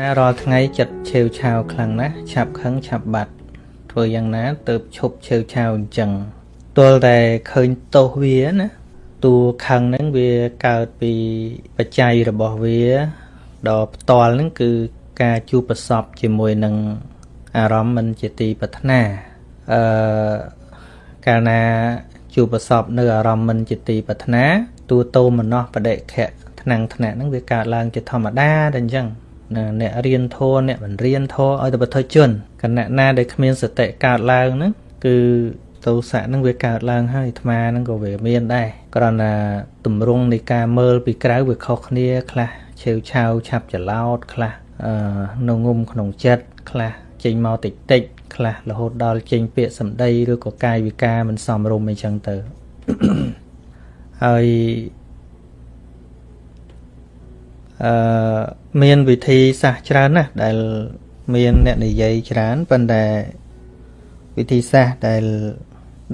ណារាល់ថ្ងៃចិត្តឆេវឆាវខ្លាំងណាស់ឆាប់ខឹងឆាប់បាត់ធ្វើយ៉ាងណាទៅឈប់ឆេវឆាវអញ្ចឹងទល់តែឃើញទោសវាណាតួខឹងហ្នឹងវាកើតពីបច្ច័យរបស់វាដល់ផ្ទាល់ហ្នឹងគឺការជួបប្រសពជាមួយនឹងអារម្មណ៍មិនជាទីប្រាថ្នាអឺកាលណាជួបប្រសពនៅអារម្មណ៍មិនជាទីប្រាថ្នាតួតោមនោះបដិខៈថ្នាំងថ្នាក់ហ្នឹងវាកើតឡើងជាធម្មតាតែអញ្ចឹង អ្នករៀនធម៌អ្នកមិនរៀនធម៌ឲ្យតែបុថុជនគណៈណាដែលគ្មានសតិកើតឡើងហ្នឹងគឺទោសៈហ្នឹងវាកើតឡើងហើយអាត្មាហ្នឹងក៏វាមានដែរគ្រាន់តែទម្រង់នៃការមើលពីក្រៅវាខុសគ្នា ខ្លះឆេវឆាវឆាប់ច្រឡោតខ្លះអឺនៅងុំក្នុងចិត្តខ្លះចេញមកតិចតិចខ្លះរហូតដល់ចេញពាក្យសម្ដីឬក៏កាយវិការមិនសមរម្យអីចឹងទៅហើយ អឺមានវិធីសាស្ត្រច្រើនណាស់ដែលមានអ្នកនិយាយច្រើនប៉ុន្តែវិធីសាស្ត្រដែល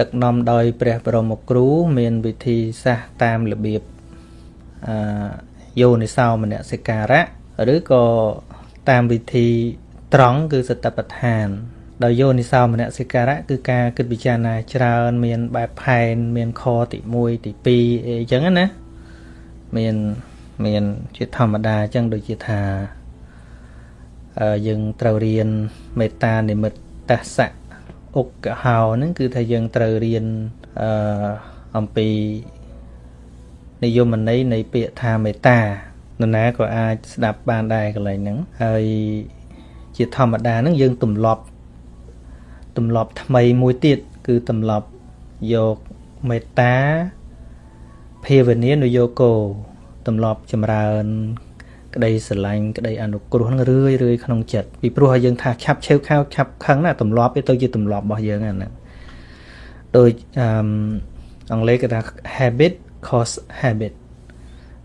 ដឹកនាំដោយព្រះបរមគ្រូ មានវិធីសាស្ត្រតាមរបៀបអឺយោនិសោមនសិការៈឬក៏តាមវិធីត្រង់គឺសតបដ្ឋានដោយយោនិសោមនសិការៈគឺការគិតពិចារណាច្រើន មានបែបផែន មានខទី1ទី2អីចឹងណាមាន មានជាធម្មតាអញ្ចឹងដូចជាថាយើងត្រូវរៀនមេត្តានិមិត្តសៈអុកកហោហ្នឹងគឺថាយើងត្រូវរៀនអឺអំពីនិយមន័យនៃពាក្យថាមេត្តានរណាក៏អាចស្ដាប់បានដែរកន្លែងហ្នឹងហើយជាធម្មតាហ្នឹងយើងទម្លាប់ទម្លាប់ថ្មីមួយទៀតគឺទម្លាប់យកមេត្តាភាវនានុយោគោ ទម្លាប់ចម្រើន ក្តីស្រឡាញ់ក្តីអនុគ្រោះនឹងរឿយរឿយក្នុងចិត្តពីព្រោះឲ្យយើងថាឆាប់ឆេវខៅឆាប់ខឹងណាទម្លាប់វាទៅជាទម្លាប់របស់យើងហ្នឹងដូចអឺអង់គ្លេសគេថា habit cause habit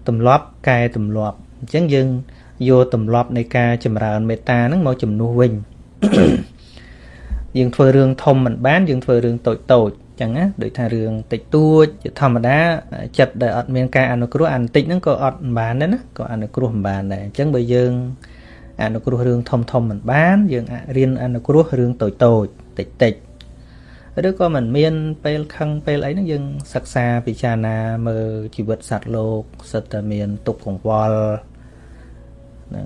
ទម្លាប់កែទម្លាប់អញ្ចឹងយើងយកទម្លាប់នៃការចម្រើនមេត្តាហ្នឹងមកជំនួសវិញយើងធ្វើរឿងធំមិនបានយើងធ្វើរឿងតូចតូច ចឹងណាដូចថារឿងតិចតួចជាធម្មតាចិត្តដែលអត់មានការអនុគ្រោះអានតិចហ្នឹងក៏អត់មិនបានដែរណាក៏អនុគ្រោះមិនបានដែរអញ្ចឹងបើយើងអនុគ្រោះរឿងធំធំមិនបាន យើងរៀនអនុគ្រោះរឿងតូចតូចតិចតិចឬក៏មិនមានពេលខឹងពេលអីហ្នឹងយើងសិក្សាពិចារណាមើលជីវិតសត្វលោកសិតតែមានទុក្ខកង្វល់ហ្នឹង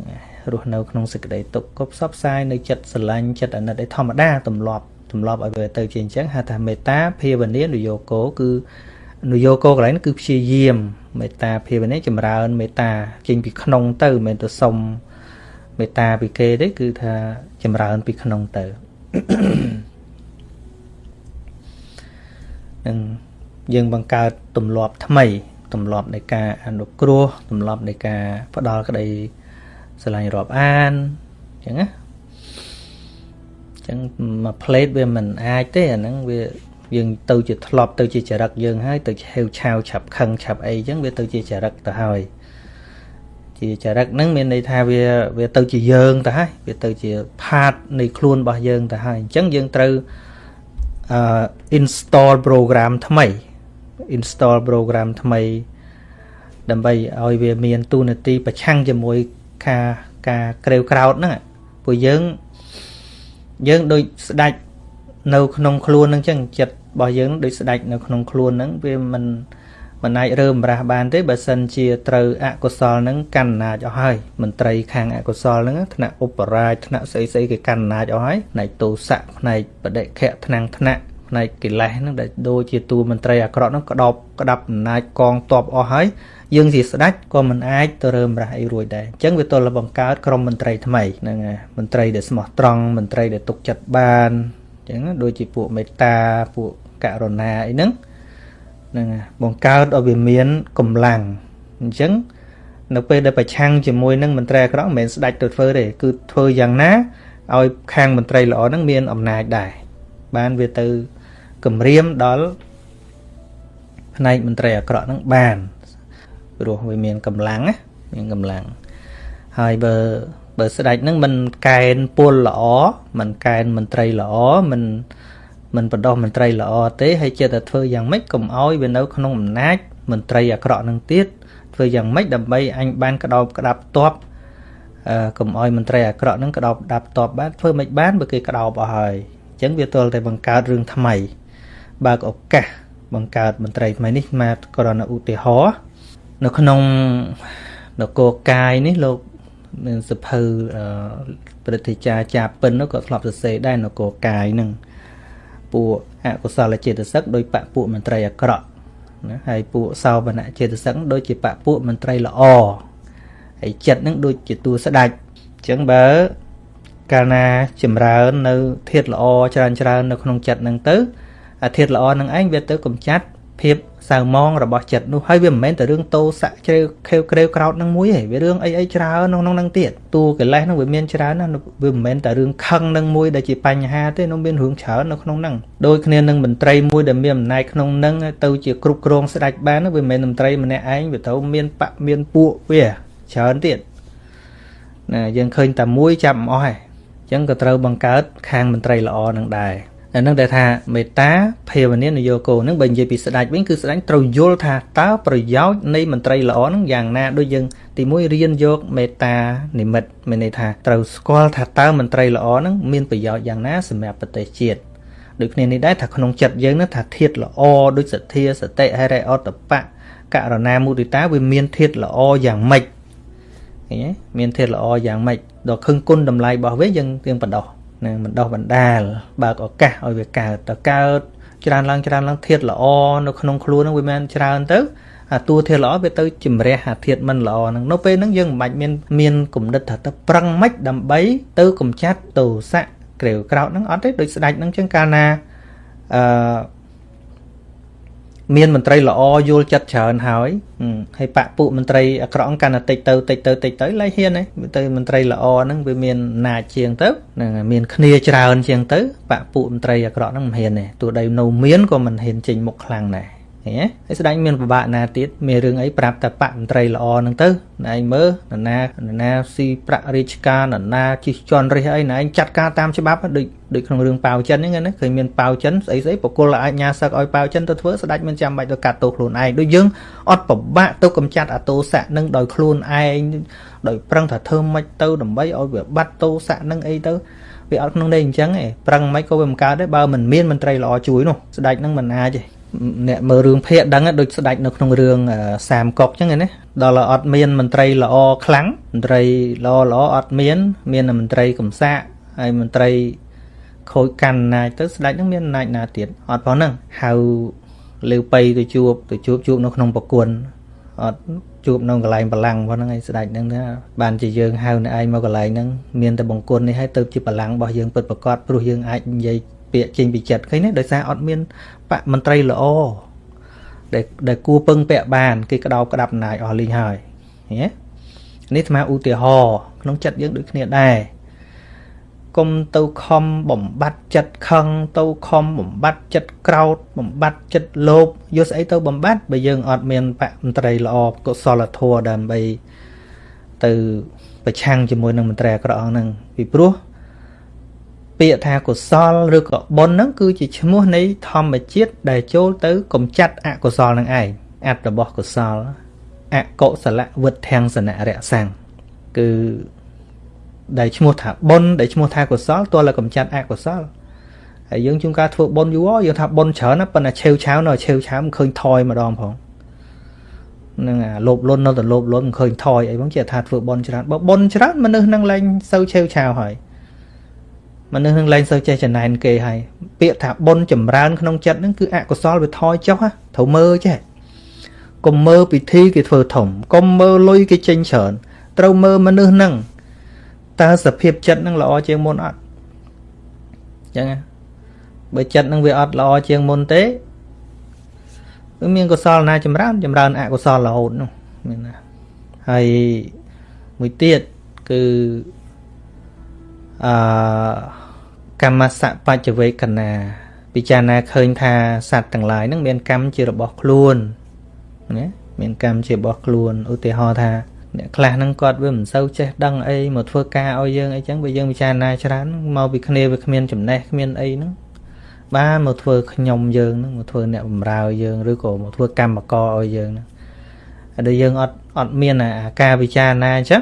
រស់នៅក្នុងសេចក្តីទុក្ខក៏ផ្សព្វផ្សាយនៅចិត្តស្រឡាញ់ចិត្តអាណិតឯធម្មតាទម្លាប់ ទម្លាប់ឲ្យវាទៅជាអញ្ចឹងហៅថាមេត្តាភាវនានយោគោគឺនយោគោកន្លែងគឺព្យាយាមមេត្តាភាវនាចម្រើនមេត្តាចេញពីក្នុងទៅមិនមែនទៅសុំមេត្តាពីគេទេគឺថាចម្រើនពីក្នុងទៅនឹងយើងបង្កើតទម្លាប់ថ្មីទម្លាប់នៃការអនុគ្រោះទម្លាប់នៃការផ្ដល់ក្តីស្រឡាញ់រាប់អានអញ្ចឹងណា ចឹងមួយ plate វាមិនអាចទេអាហ្នឹងវាយើងទៅជាធ្លាប់ទៅជាចរិតយើងហើយទៅហេវឆាវឆាប់ខឹងឆាប់អីចឹងវាទៅជាចរិតទៅហើយជាចរិតហ្នឹងមានន័យថាវាវាទៅជាយើងទៅហើយវាទៅជា part នៃខ្លួនរបស់យើងទៅហើយអញ្ចឹងយើងត្រូវអឺ install program ថ្មី install program ថ្មី ដើម្បីឲ្យវាមានទូនាទីប្រឆាំងជាមួយការការក្រេវក្រោតហ្នឹងពួកយើង យើងដូចស្ដាច់នៅក្នុងខ្លួនហ្នឹងចឹងចិត្តរបស់យើងដូចស្ដាច់នៅក្នុងខ្លួនហ្នឹងវាមិនមិនអាចរើម្រាស់បានទេបើសិនជាត្រូវអកុសលហ្នឹងកាន់អំណាចអស់ហើយមន្ត្រីខាងអកុសលហ្នឹងថ្នាក់ឧបរាជថ្នាក់ស្អីស្អីគេកាន់អំណាចអស់ហើយផ្នែកទោសៈផ្នែកបដិខៈថ្នាំងថ្នាក់ ផ្នែកកិលេសហ្នឹងដែលដូចជាតួមន្ត្រីអាក្រក់ហ្នឹងក្តោបក្តាប់អំណាចកងទ័ពអស់ហើយយើងជាស្ដេចក៏មិនអាចទៅរើមរះអីរួចដែរអញ្ចឹងវាទល់តែបង្កើតក្រុមមន្ត្រីថ្មីហ្នឹងមន្ត្រីដែលស្មោះត្រង់មន្ត្រីដែលទុកចិត្តបានអញ្ចឹងដូចជាពួកមេត្តាពួកករុណាអីហ្នឹងហ្នឹងបង្កើតឲ្យវាមានកម្លាំងអញ្ចឹងនៅពេលដែលប្រឆាំងជាមួយនឹងមន្ត្រីអាក្រក់មិនមែនស្ដាច់ទៅធ្វើទេគឺធ្វើយ៉ាងណាឲ្យខាងមន្ត្រីល្អហ្នឹងមានអំណាចដែរបានវាទៅ គម្រាមដល់ផ្នែកមន្ត្រីអាក្រក់ហ្នឹងបានព្រោះវាមានកម្លាំងណាមានកម្លាំងហើយបើបើស្ដេចហ្នឹងមិនកែនពលល្អមិនកែនមន្ត្រីល្អមិនមិនបដោះមន្ត្រីល្អទេហើយចិត្តតែធ្វើយ៉ាងម៉េចកុំអោយវានៅក្នុងអំណាចមន្ត្រីអាក្រក់នឹងទៀតធ្វើយ៉ាងម៉េចដើម្បីអញបានក្តោបក្តាប់តបអឺកុំអោយមន្ត្រីអាក្រក់ហ្នឹងក្តោបដាប់តបបានធ្វើមិនបានបើគេក្តោបអស់ហើយអញ្ចឹងវាទល់តែបង្កើតរឿងថ្មី បើកឱកាសបង្កើតមន្ត្រីថ្មីនេះមកក្រណឧទាហរណ៍នៅក្នុងនគរកាយនេះលោកមានសភៅព្រឹទ្ធាចារ្យចាពិននោះក៏ធ្លាប់សរសេរដែរនគរកាយនឹងពួកអកុសលចេតសិកដោយបពពួកមន្ត្រីអាក្រក់ណាហើយពួកសោបនៈចេតសិកដូចជាបពពួកមន្ត្រីល្អហើយចិត្តនឹងដូចជាតួស្ដាច់អញ្ចឹងបើកាលណាចម្រើននៅធាតល្អច្រើនច្រើននៅក្នុងចិត្តនឹងទៅអា ធាតុល្អនឹងឯងវាទៅកំចាត់ភាពសៅមងរបស់ចិត្តនោះហើយវាមិនមែនតែរឿងតោស័កជ្រៅខេវក្រេវក្រោតនឹងមួយទេវារឿងអីអីច្រើនក្នុងក្នុងនឹងទៀតតួកិលេសនឹងវាមានច្រើនណាវាមិនមែនតែរឿងខឹងនឹងមួយដែលជាបញ្ហាទេនោះមានរឿងច្រើននៅក្នុងនឹងដូចគ្នានឹងមន្ត្រីមួយដែលមានអំណាចក្នុងនឹងទៅជាគ្រប់គ្រងស្ដេចបានវាមិនមែនមន្ត្រីម្នាក់ឯងវាទៅមានបកមានពួកវាច្រើនទៀតណាយើងឃើញតែមួយចាប់មិនអស់ហើយអញ្ចឹងក៏ត្រូវបង្កើតខាងមន្ត្រីល្អនឹងដែរ នឹងដែលថាមេត្តាភាវនានយោគោនឹងបើនិយាយពីស្ដេចវិញគឺស្ដេចត្រូវយល់ថាតើប្រយោជន៍នៃមន្ត្រីល្អនឹងយ៉ាងណាដូចយើងទីមួយរៀនយកមេត្តានិមិត្តមានន័យថាត្រូវស្គាល់ថាតើមន្ត្រីល្អនឹងមានប្រយោជន៍យ៉ាងណាសម្រាប់ប្រទេសជាតិដូចគ្នានេះដែរថាក្នុងចិត្តយើងនឹងថាធាតល្អដូចសទ្ធាសតិហិរិអតបៈករណាមុទិតាវាមានធាតល្អយ៉ាងម៉េចឃើញទេមានធាតល្អយ៉ាងម៉េចដល់ខឹងគុណតម្លៃរបស់វាយើងទៀងបដោះ នឹងបណ្ដោះបណ្ដាលបើកឱកាសឲ្យវាកើតតើកើតច្រើនឡើងច្រើនឡើងធាតល្អនៅក្នុងខ្លួននឹងវាមិនច្រើនទៅអាតួធាតល្អវាទៅជំរះអាធាតមិនល្អហ្នឹងនៅពេលហ្នឹងយើងមិនបាច់មានមានគំនិតថាទៅប្រឹងម៉េចដើម្បី ទៅកំចាត់ទោសៈក្រេវក្រោតហ្នឹងអត់ទេដូចស្ដេចហ្នឹងចឹងកាលណាអឺ មានមន្ត្រីល្អយល់ចិត្តច្រើនហើយហើយបពពួកមន្ត្រីអាក្រក់កាន់តែតិចទៅតិចទៅតិចទៅឡៃហ៊ានទេទៅមន្ត្រីល្អហ្នឹងវាមានណាចជាងទៅហ្នឹងមានគ្នាច្រើនជាងទៅបពពួកមន្ត្រីអាក្រក់ហ្នឹងមិនហ៊ានទេទោះដីនៅមានក៏មិនហ៊ានចេញមុខខ្លាំងដែរ ឃើញទេហើយស្ដេចមានពិបាកណាទៀតមានរឿងអីប្រាប់តែបកមន្ត្រីល្អហ្នឹងទៅណែឯងមើលនរណានរណាស៊ីប្រាក់រាជការនរណាជិះជន់រិះអីណែឯងចាត់ការតាមច្បាប់ដូចដូចក្នុងរឿងប៉ាវចិនហ្នឹងណាឃើញមានប៉ាវចិនស្អីស្អីបកគលអាចញ៉ាសឹកឲ្យប៉ាវចិនទៅធ្វើស្ដេចមិនចាំបាច់ទៅកាត់ទោសខ្លួនឯងដូចយើងអត់ពិបាកទៅកំចាត់អាទោសៈនឹងដោយខ្លួនឯងដោយប្រឹងថាធ្វើម៉េចទៅដើម្បីឲ្យវាបាត់ទោសៈនឹងអីទៅវាអត់ក្នុងន័យអញ្ចឹងឯងប្រឹងមិនក៏វាមិនកើតដែរបើមិនមានមន្ត្រីល្អជួយនោះស្ដេចនឹងមិនអាចទេ អ្នកមើលរឿងភាគដឹងដូចស្ដាច់នៅក្នុងរឿងសាមកុកអញ្ចឹងណាដល់អត់មានមន្ត្រីល្អខ្លាំងមន្ត្រីល្អល្អអត់មាន មានមន្ត្រីកំសាកហើយមន្ត្រីខូចកាន់អំណាចទៅស្ដេចនឹងមានអំណាចណាទៀតអត់ប៉ុណ្ណឹងហៅលេវបៃទៅជួបទៅជួបជួបនៅក្នុងប្រគុណអត់ជួបនៅកន្លែងបលាំងប៉ុណ្ណឹងឯងស្ដេចនឹងថាបានជាយើងហៅនៅឯងមកកន្លែងហ្នឹងមានតែបង្គន់នេះឲ្យទៅជាបលាំងរបស់យើងពិតប្រកបព្រោះយើងអាចនិយាយ ពាក្យចេញពីចិត្តឃើញទេដោយសារអត់មានបកមន្ត្រីល្អដែលដែលគួរពឹងពាក់បានគេក្តោបក្តាប់អំណាចអស់លីងហើយឃើញទេនេះស្មើឧទាហរណ៍ក្នុងចិត្តយើងដូចគ្នាដែរកុំទៅខំបំបត្តិចិត្តខឹងទៅខំបំបត្តិចិត្តក្រោតបំបត្តិចិត្តលោភយកស្អីទៅបំបត្តិបើយើងអត់មានបកមន្ត្រីល្អកុសលធម៌ដើម្បីទៅប្រឆាំងជាមួយនឹងមន្ត្រីអាក្រក់ហ្នឹងពីព្រោះ ពាក្យថាកុសលឬក៏បុណ្យហ្នឹងគឺជាឈ្មោះនៃធម្មជាតិដែលចូលទៅកំចាត់អកុសលនឹងឯងអត្តរបស់កុសលអកុសលវុធាំងសនៈរសាំងគឺដែលឈ្មោះថាបុណ្យដែលឈ្មោះថាកុសលទោះតែកំចាត់អកុសលហើយយើងជួនកាលធ្វើបុណ្យយូរយើងថាបុណ្យច្រើនណាប៉ុន្តែឆេវឆាវនៅឆេវឆាវមិនឃើញថយម្ដងផងនឹងអាលោភលន់នៅតែលោភលន់មិនឃើញថយអីផងជាថាធ្វើបុណ្យច្រើនបើបុណ្យច្រើនមនុស្សនឹងឡើងសូវឆេវឆាវហើយ មនុស្សនឹងលែងសូវចេះចំណែនគេហើយពាក្យថាបុណ្យចម្រើនក្នុងចិត្តហ្នឹងគឺអកុសលវាថយចុះត្រូវមើលចេះកុំមើលពិធីគេធ្វើធំកុំមើលលុយគេចេញច្រើនត្រូវមើលមនុស្សហ្នឹងតើសភាពចិត្តហ្នឹងល្អជាងមុនអត់អញ្ចឹងបើចិត្តហ្នឹងវាអត់ល្អជាងមុនទេគឺមានកុសលណាចម្រើនចម្រើនអកុសលរហូតនោះមានណាហើយមួយទៀតគឺអឺ កម្មសៈបច្ចវេកណាពិចារណាឃើញថាសត្វទាំងឡាយនឹងមានកម្មជារបស់ខ្លួនណាមានកម្មជារបស់ខ្លួនឧទាហរណ៍ថាអ្នកខ្លះហ្នឹងគាត់វាមិនសូវចេះដឹងអីមកធ្វើការឲ្យយើងអីចឹងបើយើងពិចារណាច្រើនមកពីគ្នាវាគ្មានចំណេះគ្មានអីហ្នឹងបានមកធ្វើខ្ញុំយើងហ្នឹងមកធ្វើអ្នកបម្រើយើងឬក៏មកធ្វើកម្មករឲ្យយើងហ្នឹងហើយដល់យើងអត់អត់មានអាការពិចារណាអញ្ចឹង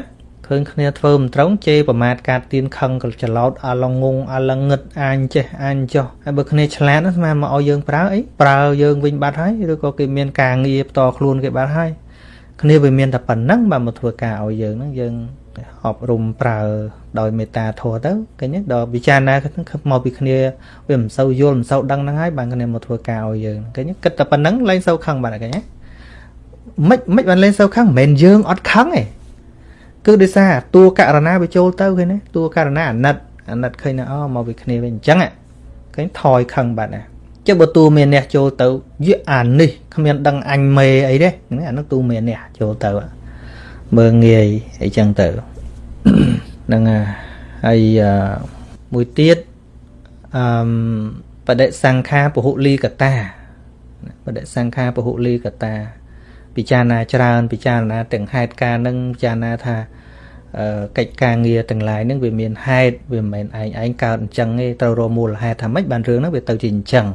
ឃើញគ្នាធ្វើមិនត្រង់ជេរប្រមាថកាត់ទៀនខឹងក៏ច្រឡោតអាឡងងអាឡងងឹតអាញចេះអាញចោះហើយបើគ្នាឆ្លាតស្មានមកឲ្យយើងប្រើអីប្រើយើងវិញបាត់ហើយឬក៏គេមានការងារផ្ទាល់ខ្លួនគេបាត់ហើយគ្នាវាមានតែប៉ុណ្ណឹងបើមកធ្វើការឲ្យយើងហ្នឹងយើងអប់រំប្រើដោយមេត្តាធម៌ទៅឃើញទេដល់ពិចារណាមកពីគ្នាវាមិនសូវយល់មិនសូវដឹងហ្នឹងហើយបានគ្នាមកធ្វើការឲ្យយើងឃើញទេគិតតែប៉ុណ្ណឹងលែងសូវខឹងបាត់ឃើញទេមិនមិនបានលែងសូវខឹងមិនមែនយើងអត់ខឹងទេ គឺដោយសារតួករណាវាចូលទៅឃើញទេតួករណាអាណិតអាណិតឃើញណាអូមកពីគ្នាវិញអញ្ចឹងឃើញថយខឹងបាត់ណាចុះបើតួមានអ្នកចូលទៅយៈអានេះគ្មានដឹងអញមេអីទេអានោះតួមានអ្នកចូលទៅមើងងាយអីចឹងទៅហ្នឹងហើយមួយទៀតអឺបដិសង្ខាពហុលីកតាបដិសង្ខាពហុលីកតា ពិចារណាច្រើន ពិចារណាទាំងហេតុការនឹងពិចារណាថា កិច្ចការងារទាំងឡាយហ្នឹងវាមានហេតុវាមិនមែនឯងឯងកើតអញ្ចឹងទេត្រូវរកមូលហេតុថាម៉េចបានរឿងហ្នឹងវាទៅជាអញ្ចឹង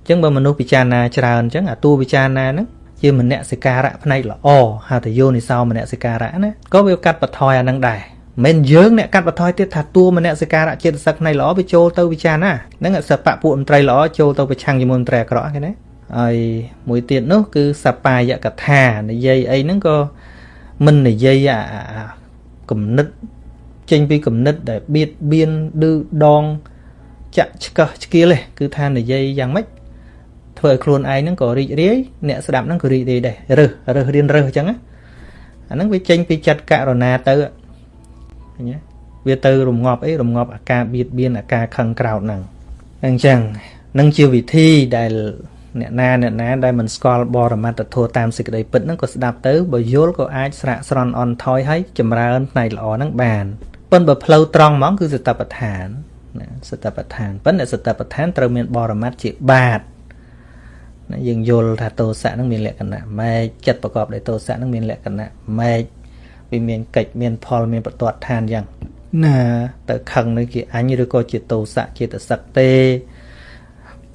អញ្ចឹងបើមនុស្សពិចារណាច្រើនអញ្ចឹងអាតួពិចារណាហ្នឹងជាមនសិការៈផ្នែកល្អហៅថាយោនិសោមនសិការៈណាក៏វាកាត់បន្ថយអានឹងដែរមិនយើងអ្នកកាត់បន្ថយទៀតថាតួមនសិការៈចិត្តសឹកផ្នែកល្អវាចូលទៅវិចារណាហ្នឹងសពៈពួកមន្ត្រីល្អចូលទៅប្រឆាំងជាមួយមន្ត្រីអាក្រក់គេណាហើយមួយទៀតនោះគឺសបាយកថានិយាយអីហ្នឹងក៏មិននិយាយអា គំនិតចេញពីគំនិតដែលបៀតបៀនឌឺដងចាក់ឆ្កឹះឆ្កៀលទេគឺថានិយាយយ៉ាងម៉េចធ្វើឲ្យខ្លួនឯងហ្នឹងក៏រីករាយអ្នកស្ដាប់ហ្នឹងក៏រីករាយដែររើសរើសរៀនរើសអញ្ចឹងណាអាហ្នឹងវាចេញពីចិត្តករុណាទៅឃើញទេវាទៅរងាប់អីរងាប់អាការបៀតបៀនអាការខឹងក្រោតហ្នឹងអញ្ចឹងនឹងជាវិធីដែល អ្នកណាអ្នកណាដែលមិនស្គាល់បរមត្តធម៌តាមសេចក្តីពិតហ្នឹងក៏ស្ដាប់ទៅបើយល់ក៏អាចស្រាក់ស្រន់អន់ថយហើយចម្រើនផ្នែកល្អហ្នឹងបានប៉ុន្តែបើផ្លូវត្រង់ហ្មងគឺសតបដ្ឋានណាសតបដ្ឋានប៉ុន្តែសតបដ្ឋានត្រូវមានបរមត្តជាបាតណាយើងយល់ថាទោសៈនឹងមានលក្ខណៈម៉េចចិត្តប្រកបដោយទោសៈនឹងមានលក្ខណៈម៉េចវាមានកិច្ចមានផលមានបន្ទាត់ឋានយ៉ាងណាទៅខឹងនឹងជាអញឬក៏ជាទោសៈជាតសឹកទេ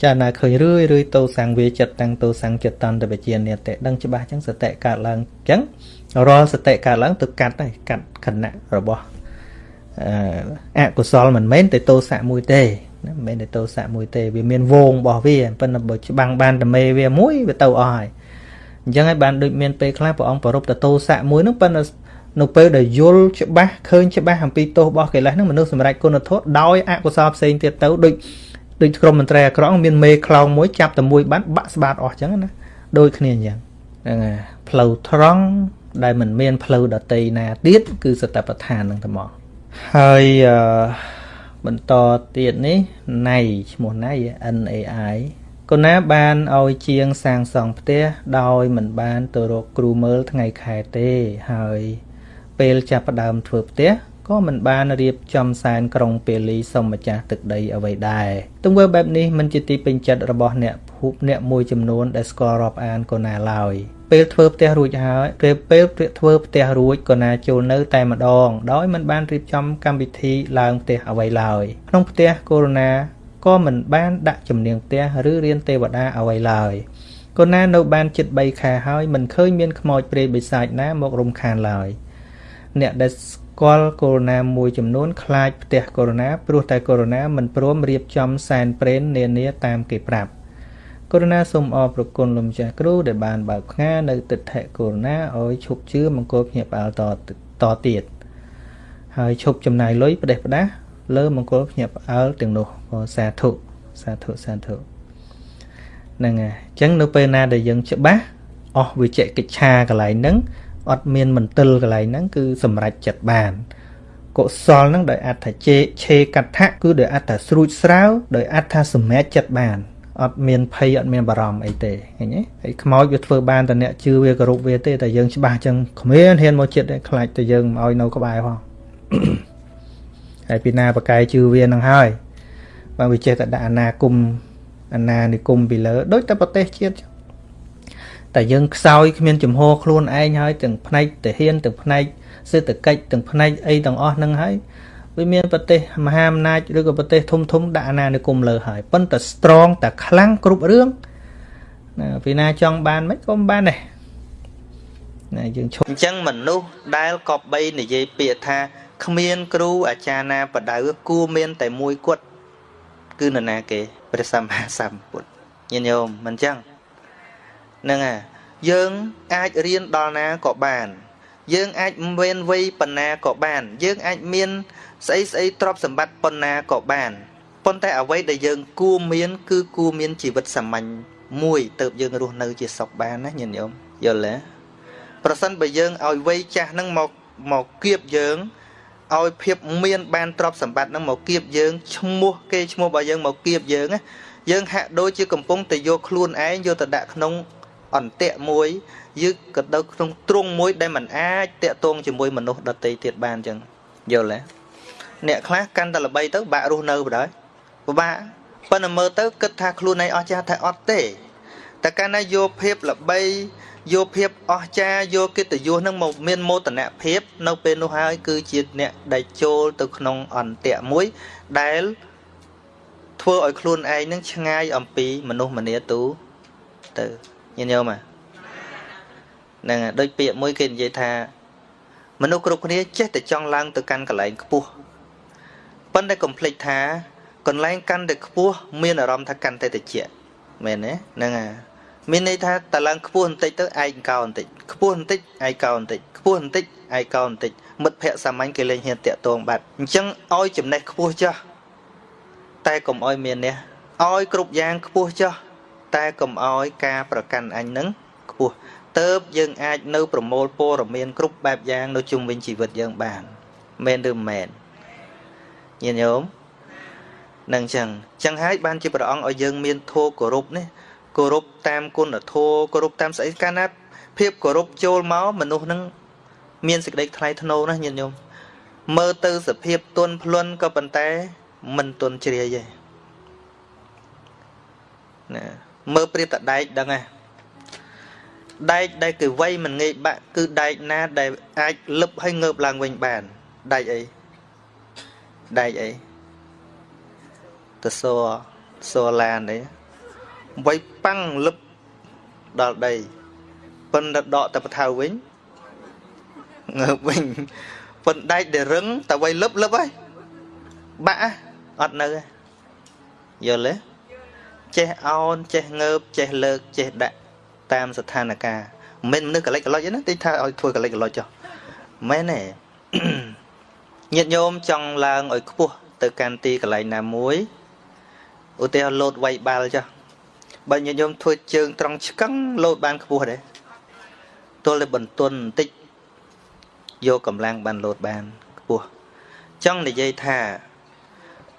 ចាណាឃើញរឿយរឿយតោសង្វាចិត្តតាំងតោសង្ចិត្តន្តវិជានិតេដឹងច្បាស់ចឹងសតិកើតឡើងចឹងរាល់សតិកើតឡើងទៅកាត់ហើយកាត់ខណៈរបស់អកុសលមិនមែនតែទោសៈមួយទេណាមិនមែនតែទោសៈមួយទេវាមានវងរបស់វាប៉ុន្តែបើច្បាំងបានតែមេវាមួយវាទៅអស់ហើយអញ្ចឹងហើយបានដូចមានពេលខ្លះព្រះអង្គប្រពតទោសៈមួយហ្នឹងប៉ុន្តែនៅពេលដែលយល់ច្បាស់ឃើញច្បាស់អំពីទោសរបស់កិលេសហ្នឹងមនុស្សសម្រេចគុណធម៌ដោយអកុសលផ្សេងទៀតទៅដូច ដូចក្រុមមន្ត្រីអាក្រក់មានមេខ្លោងមួយចាប់តែមួយបានបាក់ស្បាតអស់អញ្ចឹងណាដូចគ្នាអញ្ចឹងហ្នឹងហើយផ្លូវត្រង់ដែលមិនមានផ្លូវដតីណាទៀតគឺសតបដ្ឋានហ្នឹងតែមកហើយអឺបន្តទៀតនេះណៃឈ្មោះណៃ NAI កូនណាបានឲ្យជាងសាងសង់ផ្ទះដោយមិនបានទៅរកគ្រូមើលថ្ងៃខែទេហើយពេលចាប់ផ្ដើមធ្វើផ្ទះ ក៏មិនបានរៀបចំសែនក្រុងពាលីសុំម្ចាស់ទឹកដីអ្វីដែរទង្វើបែបនេះមិនជាទីពេញចិត្តរបស់អ្នកភូមិអ្នកមួយចំនួនដែលស្គាល់រាប់អានកូណាឡើយពេលធ្វើផ្ទះរួចហើយពេលពេលធ្វើផ្ទះរួចក៏ណាចូលនៅតែម្ដង ដោយមិនបានរៀបចំកម្មវិធីឡើងផ្ទះអ្វីឡើយក្នុងផ្ទះកូរ៉ូណាក៏មិនបានដាក់ជំនាងផ្ទះឬរៀនទេវតាអ្វីឡើយកូណានៅបានជិត3ខែហើយមិនឃើញមានខ្មោចព្រាយបិសាចណាមករំខានឡើយអ្នកដែល ស្គាល់កូរ៉ូណាមួយចំនួនខ្លាចផ្ទះកូរ៉ូណាព្រោះតែកូរ៉ូណាមិនព្រមរៀបចំសែនព្រេននានាតាមគេប្រាប់ករុណាសូមអរព្រគុណលោកម្ចាស់គ្រូដែលបានបើកផ្ងានៅទិដ្ឋិករុណាឲ្យឈប់ជឿមង្គលភ្ញាក់ផ្អើលតតទៀតហើយឈប់ចំណាយលុយផ្ដេសផ្ដាសលើមង្គលភ្ញាក់ផ្អើលទាំងនោះសាធុសាធុសាធុហ្នឹងហើយអញ្ចឹងនៅពេលណាដែលយើងច្បាស់អស់វិជ្ជកិច្ឆាកន្លែងហ្នឹង អត់មានមន្ទិលកន្លែងហ្នឹងគឺសម្រេចចិត្តបានកុសលហ្នឹងដោយអត្ថជេឆេកថាគឺដោយអត្ថស្រួចស្រាវដោយអត្ថសម្រេចចិត្តបានអត់មានភ័យអត់មានបារម្ភអីទេឃើញទេហើយខ្មោចវាធ្វើបានតែអ្នកជឿវាគោរពវាទេតែយើងច្បាស់ចឹងគ្មានហ៊ានមកចិត្តទេខ្លាចតែយើងមកឲ្យនៅក្បែរផងហើយពីណាបកាយជឿវានឹងហើយបើវាចេះតែដាក់អាណាគុំអាណានិគុំពីលើដូចតែប្រទេសជាតិចឹង តែយើងខ្សោយគ្មានចំហខ្លួនឯងហើយទាំងផ្នែកទាហានទាំងផ្នែកសេដ្ឋកិច្ចទាំងផ្នែកអីទាំងអស់ហ្នឹងហើយវាមានប្រទេសមហាអំណាចឬក៏ប្រទេសធំធំដាក់អាណានិគមលើហើយប៉ុន្តែ strong តែខ្លាំងគ្រប់រឿងណាពីណាចង់បានមិនក៏មិនបានដែរណាយើងឈប់អញ្ចឹងមនុស្សដែលកបបីនិយាយពាក្យថាគ្មានគ្រូអាចារ្យណាបដៅគួរមាន តែមួយគត់គឺនរណាគេព្រះសម្មាសម្ពុទ្ធញាតិញោមមិនអញ្ចឹង ហ្នឹងហើយយើងអាចរៀនដល់ណាក៏បាន យើងអាចមានវ័យប៉ុណ្ណាក៏បាន យើងអាចមានស្អីស្អីទ្រព្យសម្បត្តិប៉ុណ្ណាក៏បានប៉ុន្តែអ្វីដែលយើងគួរមាន គឺគួរមានជីវិតសាមញ្ញមួយទៅយើងរស់នៅជាសុខបានណាញាតិញោមយល់ទេប្រសិនបើយើងឲ្យវ័យចាស់ហ្នឹងមកមកគៀបយើងឲ្យភាពមានបានទ្រព្យសម្បត្តិហ្នឹងមកគៀបយើងឈ្មោះគេឈ្មោះរបស់យើងមកគៀបយើងណាយើងហាក់ដូចជាកំពុងតែយកខ្លួនឯងយកទៅដាក់ក្នុង អន្ទាក់មួយយើងក៏ទៅក្នុងទ្រង់មួយដែលมันអាចតាក់ទងជាមួយមនុស្សដទៃទៀតបានអញ្ចឹងយល់ទេអ្នកខ្លះកាន់តែល្បីទៅបាក់រស់នៅបណ្ដោយពិបាកប៉ុន្តែមើលទៅគិតថាខ្លួនឯងអស់ចាស់តែអត់ទេតែកាលណាយកភាពល្បីយកភាពអស្ចារ្យយកកិត្តិយសនឹងមកមានមោទនភាព នៅពេលនោះហើយ គឺជាអ្នកដែលចូលទៅក្នុងអន្ទាក់មួយដែលធ្វើឲ្យខ្លួនឯងនឹងឆ្ងាយអំពីមនុស្សម្នាទូទៅ ញញោមហ្នឹងដូចពាក្យមួយគេនិយាយថា មនុស្សគ្រប់គ្នាចេះតែចង់ឡើងទៅកាន់កន្លែងខ្ពស់ប៉ុន្តែកុំភ្លេចថា កន្លែងកាន់តែខ្ពស់មានអារម្មណ៍ថាកាន់តែតិចមែនទេហ្នឹងហើយមានន័យថាតឡើងខ្ពស់បន្តិចទៅឯងកោបន្តិចខ្ពស់បន្តិចឯងកោបន្តិចខ្ពស់បន្តិចឯងកោបន្តិចមិត្តភ័ក្តិសាមញ្ញគេលេងហ៊ានតាក់ទងបាត់អញ្ចឹងឲ្យចំណេះខ្ពស់ចុះតែកុំឲ្យមាននេះឲ្យគ្រប់យ៉ាងខ្ពស់ចុះ តែកុំឲ្យការប្រកាន់អញនឹងខ្ពស់ទៅយើងអាចនៅប្រមូលព័ត៌មានគ្រប់បែបយ៉ាងនៅជុំវិញជីវិតយើងបានមែនឬមិនមែនញាតិញោមនឹងចឹងចឹងហើយបានជាព្រះអង្គឲ្យយើងមានធម៌គោរពនេះគោរពតាមគុណធម៌គោរពតាមស្អីកាលណាភាពគោរពចូលមកមនុស្សនឹងមានសេចក្តីថ្លៃថ្នូរណាញាតិញោមមើលទៅសភាពទន់ភ្លន់ក៏ប៉ុន្តែមិនទន់ជ្រាយទេណា មើលប្រៀបតដែកដឹងហ៎ដែកដែលគេវៃមិនងាយបាក់គឺដែកណាដែលអាចលឹបឲ្យងើបឡើងវិញបានដែកអីដែកអីតសសឡាននេះវៃប៉ាំងលឹបដល់ដីប៉ុន្តែដកតែបថៅវិញងើបវិញប៉ុន្តែដែកដែលរឹងតែវៃលឹបលឹបហើយបាក់អត់នៅយល់ទេ ចេះអោនចេះងើបចេះលើកចេះដាក់តាមស្ថានភាពមិនមនុស្សកលិចកលុចទេណាតិចថាឲ្យធ្វើកលិចកលុចចុះមែនទេញាតិញោមចង់ឡើងឲ្យខ្ពស់ទៅកាន់ទីកន្លែងណាមួយឧទាហរណ៍លោតវៃបាល់ចុះបើញាតិញោមធ្វើជើងត្រង់ឆ្កឹងលោតបានខ្ពស់ដែរទល់តែបន្ទន់បន្តិចយកកម្លាំងបានលោតបានខ្ពស់ចង់និយាយថា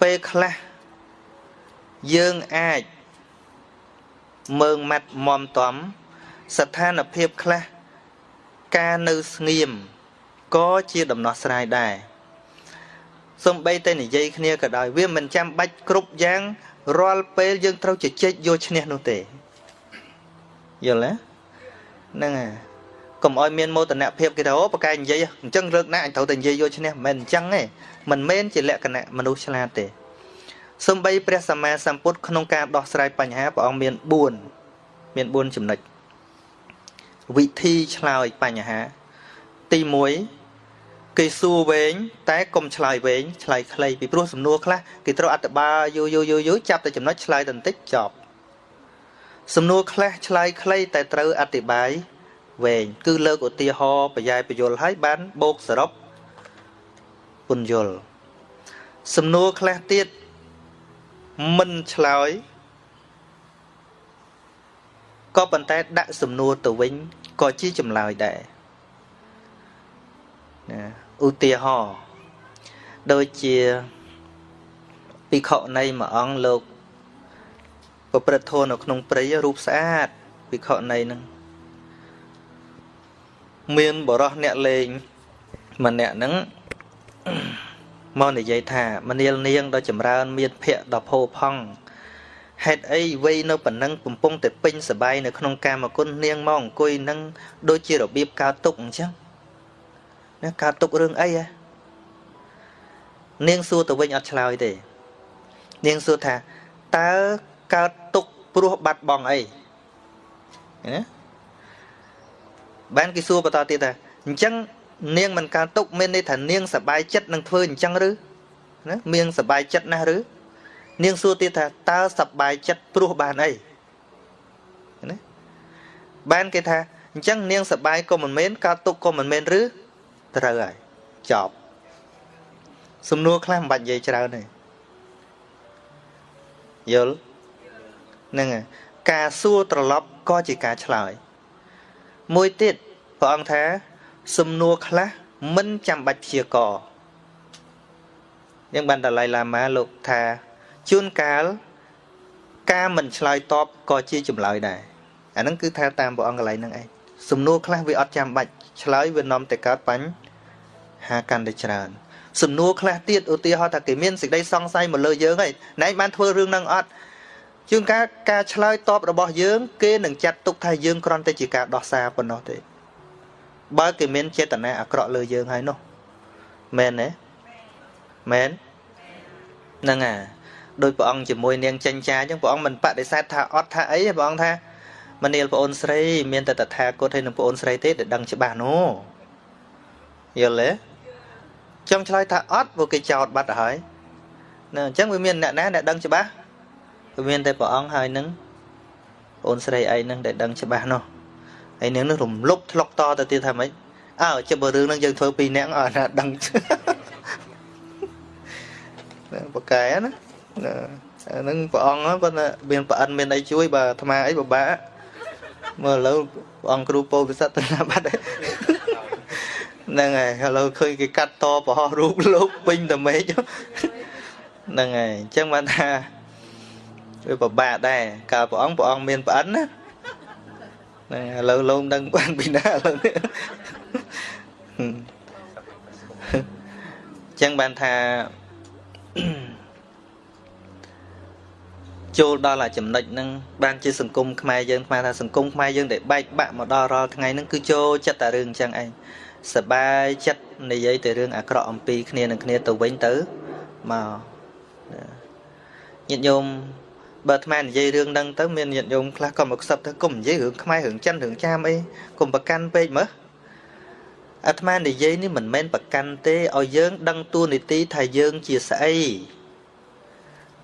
ពេលខ្លះយើងអាច មើងម៉ាត់មមតំស្ថានភាពខ្លះការនៅស្ងៀមក៏ជាដំណោះស្រាយដែរសំបីតែនិយាយគ្នាក៏ដោយវាមិនចាំបាច់គ្រប់យ៉ាងរាល់ពេលយើងត្រូវជជែកយកឈ្នះនោះទេយល់ទេហ្នឹងហើយកុំឲ្យមានមោទនភាពគេថាអូប្រកែនិយាយអញ្ចឹងរើកណាអញត្រូវតែនិយាយយកឈ្នះមិនមែនអញ្ចឹងទេមិនមែនជាលក្ខណៈមនុស្សឆ្លាតទេ សំបីព្រះសម្មាសម្ពុទ្ធក្នុងការដោះស្រាយបញ្ហាព្រះអង្គមាន4មាន4ចំណុចវិធីឆ្លើយបញ្ហា ទី1គេសួរវែងតែកុំឆ្លើយវែងឆ្លើយខ្លីពីព្រោះសំណួរខ្លះគេត្រូវអធិប្បាយយូរយូរយូរយូរចាប់តែចំណុចឆ្លើយតន្តិចចប់សំណួរខ្លះឆ្លើយខ្លីតែត្រូវអធិប្បាយវែងគឺលើកឧទាហរណ៍បញ្ញាយពយលឲ្យបានបូកសរុបពន្យល់សំណួរខ្លះទៀត មិនឆ្លើយក៏ប៉ុន្តែដាក់សំណួរទៅវិញក៏ជាចម្លើយដែរណាឧទាហរណ៍ដូចជាភិក្ខុនៃមួយអង្គលោកប្រព្រឹត្តធម៌នៅក្នុងព្រៃរូបស្អាតភិក្ខុនៃនឹងមានបរោះអ្នកលេងម្នាក់ហ្នឹង មកនិយាយថាមនាលនាងដ៏ចម្រើនមានភ័ក្រដ៏ផូរផង់ហេតុអីវ័យនៅប៉ុណ្ណឹងកំពុងតែពេញសបាយនៅក្នុងកាមគុណនាងមកអង្គុយនឹងដូចជារបៀបកើតទុកអញ្ចឹងណាកើតទុករឿងអីហ៎នាងសួរទៅវិញអត់ឆ្លើយទេ នាងសួរថាតើកើតទុកព្រោះបាត់បង់អីណាបានគេសួរបន្តទៀតថាអញ្ចឹង នាងមិនកើតទុកមានន័យថានាងសបាយចិត្តនឹងធ្វើអញ្ចឹងឬណានាងសបាយចិត្តណាស់ឬនាងសួរទៀតថាតើសបាយចិត្តព្រោះបានអីណាបានគេថាអញ្ចឹងនាងសបាយក៏មិនមែនកើតទុកក៏មិនមែនឬត្រូវហើយចប់សំណួរខ្លះមិនបាច់និយាយច្រើនទេយល់ហ្នឹងហើយការសួរត្រឡប់ក៏ជាការឆ្លើយមួយទៀតព្រះអង្គថា សំណួរខ្លះមិនចាំបាច់ព្យាករយ៉ាងបានដលៃឡាម៉ាលោកថាជួនកាលការមិនឆ្លើយតបក៏ជាចម្លើយដែរអាហ្នឹងគឺថាតាមព្រះអង្គកន្លែងហ្នឹងឯងសំណួរខ្លះវាអត់ចាំបាច់ឆ្លើយវានាំតែកើតបញ្ហាកាន់តែច្រើនសំណួរខ្លះទៀតឧទាហរណ៍ថាគេមានសេចក្តីសង្ស័យមកលើយើងហើយណែបានធ្វើរឿងហ្នឹងអត់ជួនកាលការឆ្លើយតបរបស់យើង គេនឹងចាត់ទុកថាយើងគ្រាន់តែជាការដោះសារប៉ុណ្ណោះទេ បើគេមានចេតនាអាក្រក់លើយើងហើយនោះមែនទេមែនហ្នឹងអាដោយព្រះអង្គជាមួយនាងចិញ្ចាអញ្ចឹងព្រះអង្គមិនបដិសេធថាអត់ថាអីព្រះអង្គថាមនាលប្អូនស្រីមានតែតថាគតហើយនឹងប្អូនស្រីទេដែលដឹងច្បាស់នោះយល់ទេខ្ញុំឆ្លើយថាអត់ព្រោះគេចោតបាត់ទៅហើយណាអញ្ចឹងវាមានអ្នកណាដែលដឹងច្បាស់វាមានតែព្រះអង្គហើយនឹងប្អូនស្រីឯងនឹងដែលដឹងច្បាស់នោះ ហើយនាងនឹងរំលប់ធ្លុកតទៅទៀតថាម៉េចអើជិបរឿងនឹងយើងធ្វើពីរនាក់អត់ណាដឹងបកកែណាអានឹងព្រះអង្គប៉ុន្តែមានប្រអិនមានអីជួយបើអាត្មាអីពិបាកមើលឥឡូវព្រះអង្គគ្រូពោធិសត្វទៅណាបាត់ហ្នឹងហើយឥឡូវឃើញគេកាត់តប្រហោះរូបលោកពេញតែមេឃហ្នឹងហើយអញ្ចឹងបានថាវាពិបាកដែរកាលព្រះអង្គព្រះអង្គមានប្រអិនណា ណាឥឡូវលោកដឹងបានពីណាឥឡូវនេះអញ្ចឹងបានថាចូលដល់អាចំណុចហ្នឹងបានជាសង្គមខ្មែរយើងខ្មែរថាសង្គមខ្មែរយើងដែលបែកបាក់មកដល់រាល់ថ្ងៃហ្នឹងគឺចូលចិត្តតែរឿងអញ្ចឹងឯងសបាយចិត្តនិយាយតែរឿងអាក្រក់អំពីគ្នានឹងគ្នាទៅវិញទៅមកញាតិញោម បើអាត្មានិយាយរឿងហ្នឹងទៅមានញាតិញោមខ្លះក៏មកខ្សឹបទៅគុំនិយាយរឿងខ្មែររឿងចិនរឿងចាមអីគុំប្រកាន់ពេកមើលអាត្មានិយាយនេះមិនមែនប្រកាន់ទេឲ្យយើង ដឹងតួនាទីថាយើងជាស្អី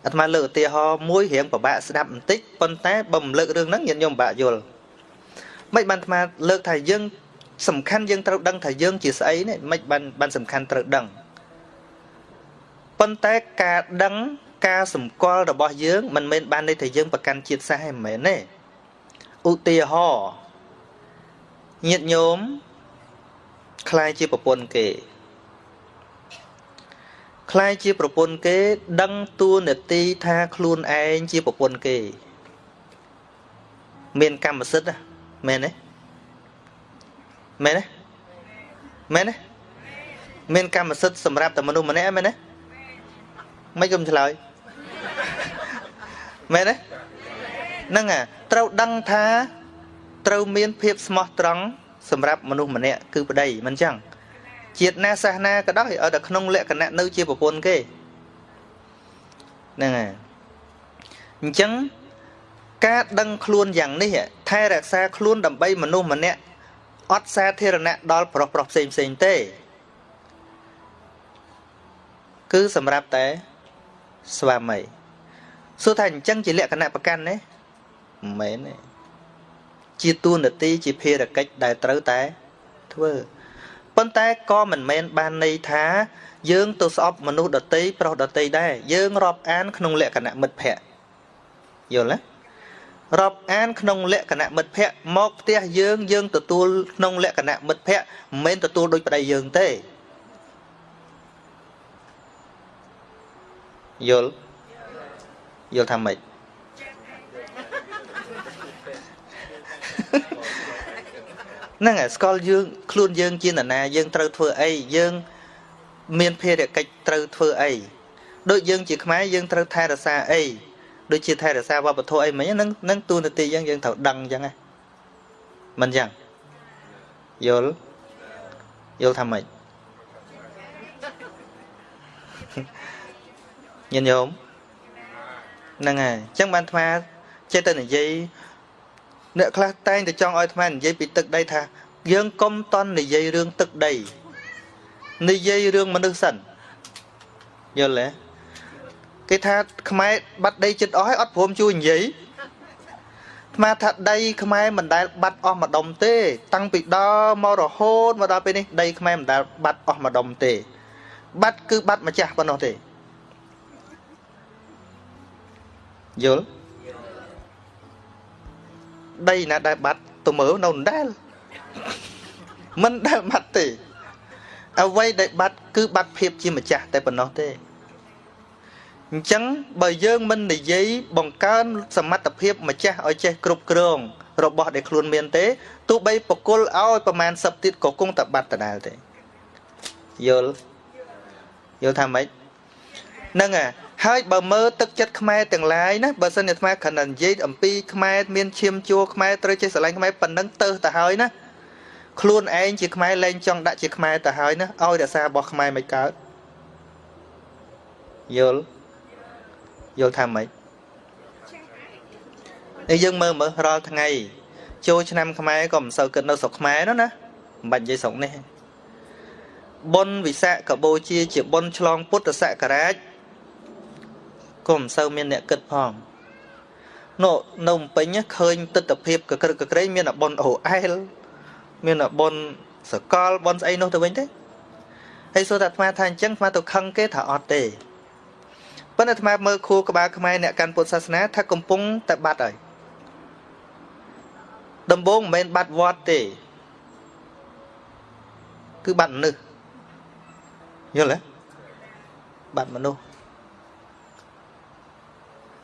អាត្មាលើកឧទាហរណ៍មួយរៀងពិបាកស្ដាប់បន្តិចប៉ុន្តែបើមិនលើករឿងហ្នឹងញាតិញោមពិបាកយល់មិនបានអាត្មាលើកថាយើងសំខាន់យើងត្រូវដឹងថាយើងជាស្អីនេះមិនបានបានសំខាន់ត្រូវដឹងប៉ុន្តែការដឹង ការសម្គាល់របស់យើងមិនមែនបានន័យថាយើងប្រកាន់ជាតិសាសន៍ឯងមិនមែនទេឧទាហរណ៍ញាតិញោមខ្លាយជាប្រពន្ធគេខ្លាយជាប្រពន្ធគេ ដឹងតួនាទីថាខ្លួនឯងជាប្រពន្ធគេ មានកម្មសិទ្ធិមែនទេមែនទេមែនទេមានកម្មសិទ្ធិសម្រាប់តែមនុស្សម្នាក់មែនទេមិនគុំឆ្លើយ មែនទេហ្នឹងអាត្រូវដឹងថាត្រូវមានភាពស្មោះត្រង់សម្រាប់មនុស្សម្នាក់គឺប្តីមិនចឹងជាតិណាសាសនាក៏ដោយឲ្យតែក្នុងលក្ខណៈនៅជាប្រពន្ធគេហ្នឹងហើយអញ្ចឹងការដឹងខ្លួនយ៉ាងនេះថែរក្សាខ្លួនដើម្បីមនុស្សម្នាក់អត់សាធារណៈដល់ប្រុសប្រុសផ្សេងផ្សេងទេ គឺសម្រាប់តែស្វាមី សួរថាអញ្ចឹងជាលក្ខណៈប្រកាន់ទេមិនមែនទេជាទួនាទីជាភារកិច្ចដែលត្រូវតែធ្វើប៉ុន្តែក៏មិនមែនបានន័យថាយើងទៅស្អប់មនុស្សដតីប្រុសដតីដែរយើងរាប់អានក្នុងលក្ខណៈមិត្តភ័ក្តិយល់ទេរាប់អានក្នុងលក្ខណៈមិត្តភ័ក្តិមកផ្ទះយើងយើងទទួលក្នុងលក្ខណៈមិត្តភ័ក្តិមិនមែនទទួលដោយប្តីយើងទេយល់ យល់ថាម៉េចហ្នឹងហើយស្គាល់យើងខ្លួនយើងជានរណាយើងត្រូវធ្វើអីយើងមានភារកិច្ចត្រូវធ្វើអីដូចយើងជាខ្មែរយើងត្រូវថែរក្សាអីដូចជាថែរក្សាវប្បធម៌អីមិញហ្នឹងហ្នឹងទូនាទីយើងយើងត្រូវដឹងអញ្ចឹងណាមិនអញ្ចឹងយល់យល់ថាម៉េចញញោម ហ្នឹងហើយអញ្ចឹងបានអាត្មាចេះតែនិយាយអ្នកខ្លះតែងតែចង់ឲ្យអាត្មានិយាយពីទឹកដីថាយើងកុំតន់និយាយរឿងទឹកដីនិយាយរឿងមនុស្សសិនយល់ទេគេថាខ្មែរបាត់ដីចិត្តអស់ហើយអត់ព្រមជួយនិយាយស្មាថាដីខ្មែរមិនដែលបាត់អស់ម្ដុំទេ តាំងពីដល់មករហូតមកដល់ពេលនេះដីខ្មែរមិនដែលបាត់អស់ម្ដុំទេ បាត់គឺបាត់ម្ចាស់ប៉ុណ្ណោះទេ យល់ដីណាដែលបាត់ទៅមើលនៅដដែលមិនដែលបាត់ទេអ្វីដែលបាត់គឺបាត់ភាពជាម្ចាស់តែប៉ុណ្ណោះទេអញ្ចឹងបើយើងមិននិយាយបង្កើនសមត្ថភាពម្ចាស់ឲ្យចេះគ្រប់គ្រង របស់ដែលខ្លួនមានទេទោះបីបកុលឲ្យប្រមាណសឹបទៀតក៏គង់តែបាត់ដដែលទេយល់យល់ថាម៉េចហ្នឹងហើយ បើមើលទឹកចិត្តខ្មែរទាំងឡាយណាបើសិនជាអាត្មាគ្រាន់តែនិយាយអំពីខ្មែរមានឈាមជួរខ្មែរត្រូវចេះស្រឡាញ់ខ្មែរប៉ុណ្ណឹងទៅទៅហើយណាខ្លួនឯងជាខ្មែរលែងចង់ដាក់ជាខ្មែរទៅហើយណាឲ្យរក្សារបស់ខ្មែរមិនកើតយល់យល់ថាម៉េចឯយើងមើលមើលរាល់ថ្ងៃចូលឆ្នាំខ្មែរក៏មិនសូវគិតនៅស្រុកខ្មែរនោះណាមិនបាច់និយាយស្រុកនេះបុណ្យវិសាខបូជាជាបុណ្យឆ្លងពុទ្ធសករាជ ក៏មិនសូវមានអ្នកគិតផងនោះនៅភ្នំពេញឃើញទស្សនភាពកក្រឹកកក្រែងមានអបុនអូអែលមានអបុនសកលបុនស្អីនោះទៅវិញទេហើយសួរតែអាត្មាថាអញ្ចឹងអាត្មាទៅខឹងគេថាអត់ទេប៉ុន្តែអាត្មាមើលខួរក្បាលខ្មែរអ្នកកាន់ពុទ្ធសាសនាថាកំពុងតែបាត់ហើយដំបូងមិនមែនបាត់វត្តទេគឺបាត់មនុស្សយល់ទេបាត់មនុស្ស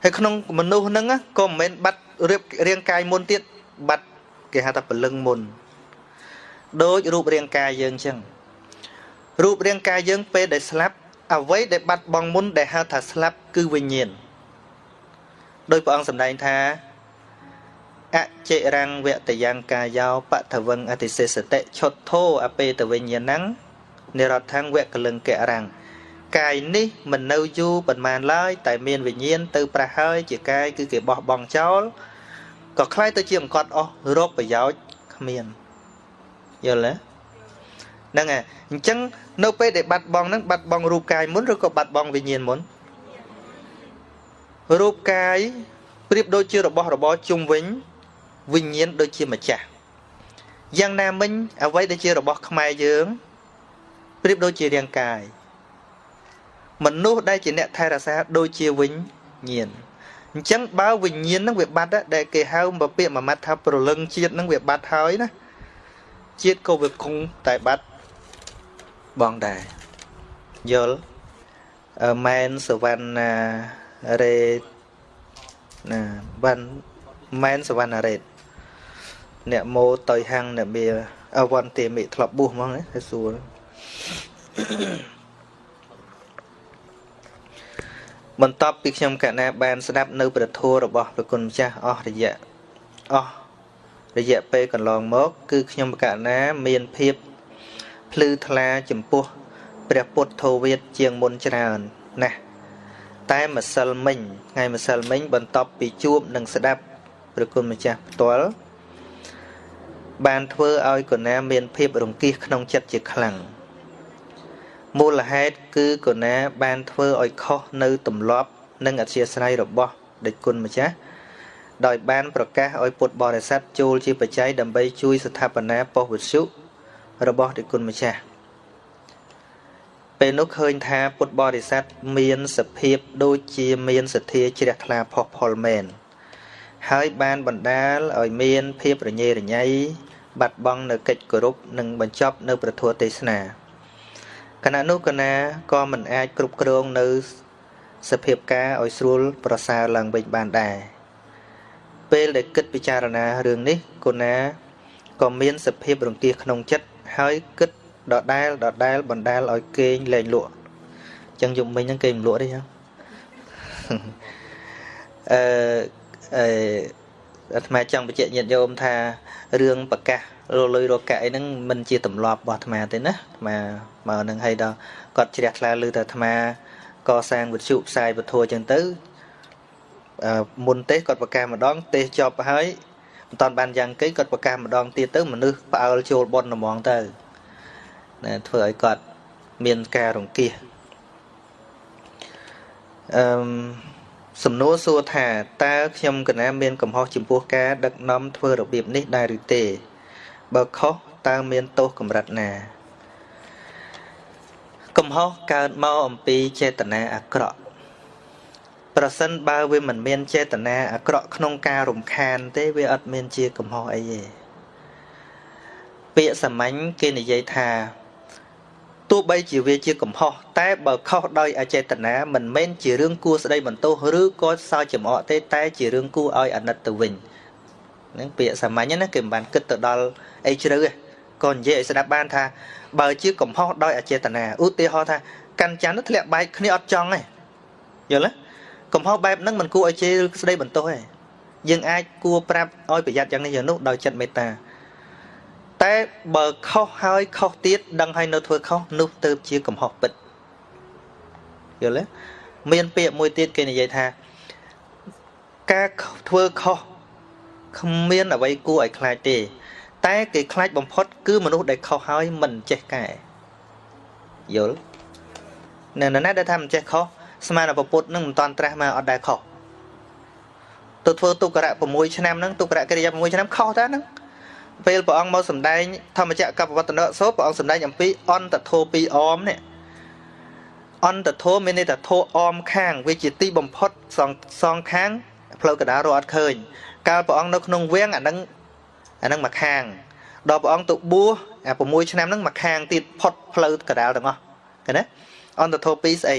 ហើយក្នុងមនុស្សហ្នឹងក៏មិនមែនបាត់រៀបរាងកាយមុនទៀតបាត់គេហៅថាពលឹងមុនដូចរូបរាងកាយយើងអញ្ចឹងរូបរាងកាយយើងពេលដែលស្លាប់អ្វីដែលបាត់បង់មុនដែលហៅថាស្លាប់គឺវិញ្ញាណដោយព្រះអង្គសម្ដែងថាអចិរੰវតយ៉ាងកាយោបតវងអតិសេសតិឈុតធោអពេតវិញ្ញាណੰនិរដ្ឋังវកលង្កៈរាំង កាយនេះមិននៅយូរប៉ុន្មានឡើយតែមានវិញ្ញាណទៅប្រះហើយជាកាយគឺគេបោះបង់ចោលក៏คล้ายទៅជាអង្កត់អស់រកប្រយោជន៍គ្មានយល់ទេហ្នឹងហើយអញ្ចឹងនៅពេលដែលបាត់បង់ហ្នឹងបាត់បង់រូបកាយមុនឬក៏បាត់បង់វិញ្ញាណមុនរូបកាយប្រៀបដូចជារបស់របរជុំវិញវិញ្ញាណដូចជាម្ចាស់យ៉ាងណាមិញអ្វីដែលជារបស់ខ្មែរយើងប្រៀបដូចជារាងកាយ មនុស្សដែលជាអ្នកថែរក្សាដូចជាវិញ្ញាណអញ្ចឹងបើវិញ្ញាណនឹងវាបាត់ដែលគេហៅមកពាក្យមួយម៉ាត់ថាប្រលឹងជាតិនឹងវាបាត់ហើយណាជាតិក៏វាគង់តែបាត់បងដែរយល់មែនសវណ្ណារេណាវ៉ាន់មែនសវណ្ណារេតអ្នកម៉ូតយហាំងអ្នកមានអវន្តិមិធ្លាប់បួសហ្មងណាសួរ បន្ទាប់ពីខ្ញុំកណាបានស្ដាប់នៅព្រះធម៌របស់ព្រះគុណម្ចាស់អស់រយៈអស់រយៈពេលកន្លងមក គឺខ្ញុំកណាមានភាពភ្លឺថ្លាចំពោះព្រះពុទ្ធោវាទជាងមុនច្រើនណាស់តែម្សិលមិញថ្ងៃម្សិលមិញ បន្ទាប់ពីជួបនិងស្ដាប់ព្រះគុណម្ចាស់ផ្ទាល់បានធ្វើឲ្យកណាមានភាពរង្គៀសក្នុងចិត្តជាខ្លាំង មូលហេតុគឺកណាបានធ្វើឲ្យខុសនៅទម្លាប់ និងអធិស្ឋ័យរបស់ដេចគុណម្ចាស់ដោយបានប្រកាសឲ្យពុទ្ធបរិស័ទចូលជាបច្ច័យដើម្បីជួយស្ថាបនាប៉ុស្តិ៍វិទ្យុរបស់ដេចគុណម្ចាស់ពេលនោះឃើញថាពុទ្ធបរិស័ទមានសភាពដូចជាមានសទ្ធាជ្រះថ្លាផុសផុលមែនហើយបានបណ្ដាលឲ្យមានភាពរញ៉េរញ៉ៃបាត់បង់នៅកិច្ចគោរពនិងបញ្ចប់នៅប្រធัวទេសនា គណៈនោះគណៈក៏មិនអាចគ្រប់គ្រងនៅសភាពការឲ្យស្រួលប្រសើរឡើងវិញបានដែរពេលដែលគិតពិចារណារឿងនេះគណៈក៏មានសភាពរង្គៀសក្នុងចិត្តហើយគិតដដែលដដែលបណ្ដាលឲ្យគេងលែងលក់អញ្ចឹងយប់មិញហ្នឹងគេមិនលក់ទេចឹងអឺអឺ អាត្មាចង់បញ្ជាក់ញាតិញោមថារឿងប្រកាសរលុយរកៈអីហ្នឹងមិនជាទម្លាប់របស់អាត្មាទេណាអាត្មាមកនឹងឲ្យដល់គាត់ជ្រះថ្លាលើតែអាត្មាកសាងវិទ្យុផ្សាយពធអញ្ចឹងទៅមុនទេសគាត់ប្រកាសម្ដង ទេសចប់ហើយមិនតាន់បានយ៉ាងគេគាត់ប្រកាសម្ដងទៀតទៅមនុស្សផ្អើលចូលប៉ុនហ្មងទៅណាធ្វើឲ្យគាត់មានការរង្គៀសអឺ សំណួរសួរថាតើខ្ញុំកណាមានកំហុសចំពោះការដឹកនាំធ្វើរបៀបនេះដែរឬទេបើខុសតើមានទោសកម្រិតណាកំហុសកើតមកអំពីចេតនាអាក្រក់ប្រសិនបើវាមិនមានចេតនាអាក្រក់ក្នុងការរំខានទេវាអត់មានជាកំហុសអីទេពាក្យសាមញ្ញគេនិយាយថា ទោះបីជាវាជាកំហុសតែបើខុសដោយអចេតនាមិនមែនជារឿងគួរស្ដីបន្ទោសឬក៏សើចចំអកទេតែជារឿងគួរឲ្យអាណិតទៅវិញហ្នឹងពាក្យសាមញ្ញណាគេមិនបានគិតទៅដល់អីជ្រៅទេក៏និយាយឲ្យស្ដាប់បានថាបើជាកំហុសដោយអចេតនាឧទាហរណ៍ថាកាន់ច័ន្ទនោះធ្លាក់បែកគ្នាអត់ចង់ទេយល់ទេកំហុសបែបហ្នឹងមិនគួរឲ្យជេរឬស្ដីបន្ទោសទេយើងអាចគួរប្រាប់ឲ្យប្រយ័ត្នយ៉ាងនេះយ៉ាងនោះដោយចិត្តមេត្តា តែបើខុសហើយខុសទៀតដឹងហើយនៅធ្វើខុសនោះទៅជាកំហុសពិតយល់ទេមានពាក្យមួយទៀតគេនិយាយថាការធ្វើខុសគ្មានអ្វីគួរឲ្យខ្លាចទេ តែគេខ្លាចបំផុត គឺមនុស្សដែលខុសហើយមិនចេះកែយល់នៅណាដែលថាមិនចេះខុសស្មានតែពុទ្ធនឹងមិនតាន់ត្រាស់មកអត់ដែលខុសទៅធ្វើទុក្ករៈ6ឆ្នាំហ្នឹងទុក្ករៈកិរិយា6ឆ្នាំខុសតើហ្នឹង ពេលព្រះអង្គមកសម្ដែងធម្មចក្រកបវត្តនៈសោព្រះអង្គសម្ដែងអំពីអន្តធោពីអមនេះអន្តធោមានន័យថាធោអមខាងវាជាទីបំផុតសងសងខាងផ្លូវកដារអត់ឃើញ កាលព្រះអង្គនៅក្នុងវាំងអានឹងអានឹងមកខាងដល់ព្រះអង្គទៅបួសអា6ឆ្នាំហ្នឹងមកខាងទៀតផុតផ្លូវកដាលទាំងអស់ឃើញទេអន្តធោពីស្អី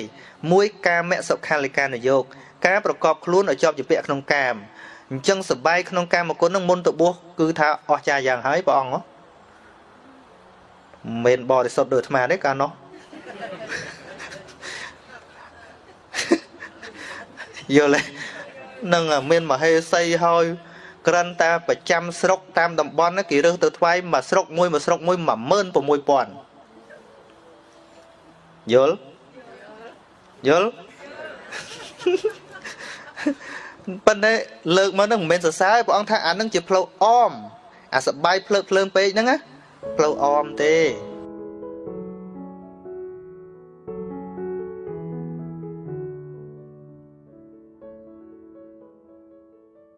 មួយកាមសុខាលិកានយោគការប្រកបខ្លួនឲ្យជាប់ជាពាក់ក្នុងកាម អញ្ចឹងសបាយក្នុងកាមគុណនឹងមុនទៅបួសគឺថាអស់ចាយ៉ាងហើយព្រះអង្គមិនបរិសុទ្ធដូចអាត្មាទេកាលនោះយល់ទេនឹងមានមហេសីហើយក្រិនតាប្រចាំស្រុកតាមតំបន់គេរើសទៅថ្វាយមួយស្រុកមួយមួយស្រុកមួយ16000យល់យល់ ប៉ុន្តែលើកមកហ្នឹងមិនមែនសរសើរព្រះអង្គថាអានឹងជាផ្លូវអមអាសបាយភ្លើកភ្លើងពេកហ្នឹងណាផ្លូវអមទេ